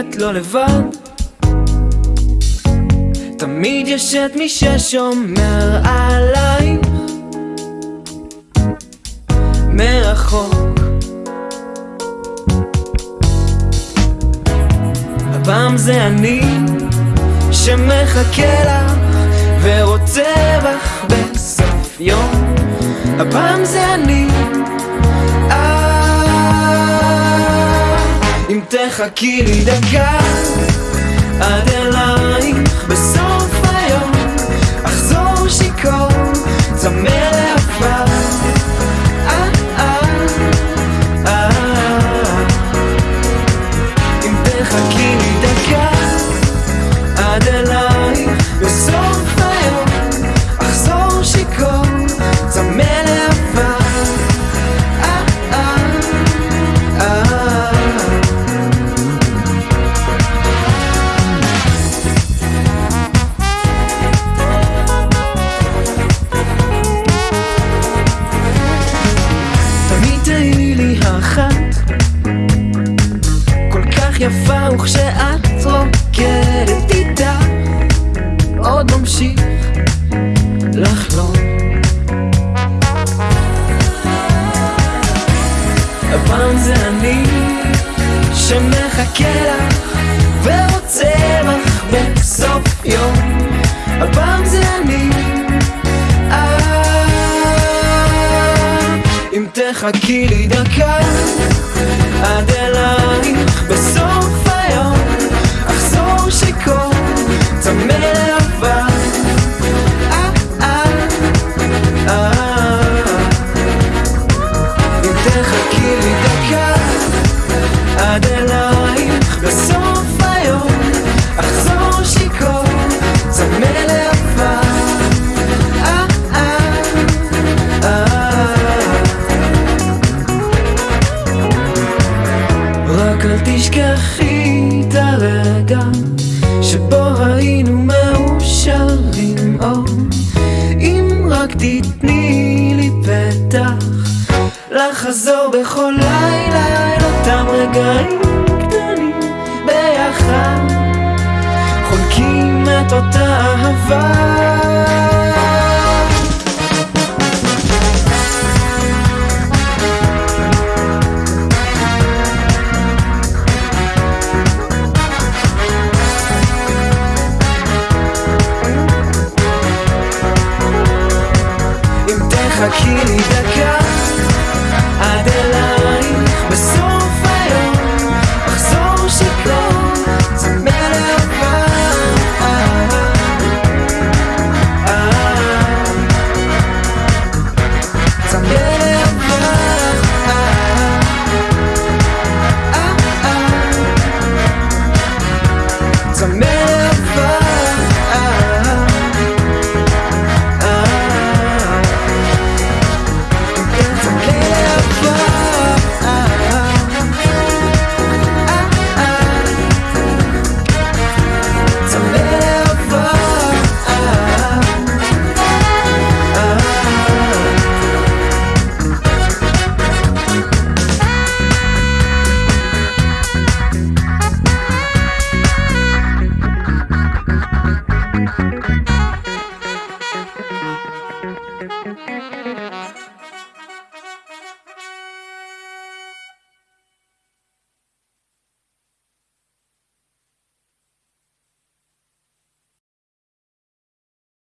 את לא לבד. תמיד יש את מי ששומר עלייך מרחוק. הפעם זה אני שמחכה לך ורוצה בך בסוף יום. הפעם זה אני אם תחכי לי דקה עד יפה וכשאת רוקדת איתה עוד ממשיך לחלום. הפעם זה אני שמחכה לך ורוצה בך בסוף יום. הפעם זה אני. אה, אם תחכי לי דקה עד אלייך אל תשכחי את הרגע שבו היינו מאושרים. או אם רק תתני לי פתח לחזור בכל לילה אל אותם רגעים קטנים ביחד חולקים את אותה אהבה 限りだから